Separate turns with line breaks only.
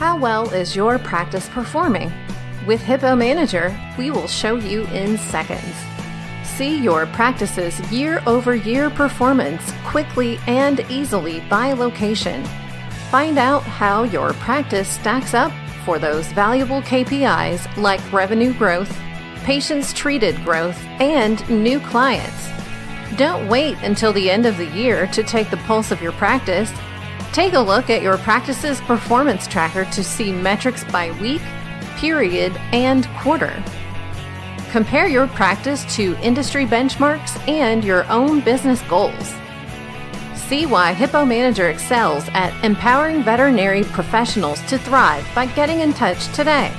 How well is your practice performing? With Hippo Manager, we will show you in seconds. See your practice's year over year performance quickly and easily by location. Find out how your practice stacks up for those valuable KPIs like revenue growth, patients treated growth, and new clients. Don't wait until the end of the year to take the pulse of your practice. Take a look at your practice's performance tracker to see metrics by week, period, and quarter. Compare your practice to industry benchmarks and your own business goals. See why Hippo Manager excels at empowering veterinary professionals to thrive by getting in touch today.